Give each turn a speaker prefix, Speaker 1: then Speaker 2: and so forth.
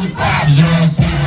Speaker 1: Everybody, everybody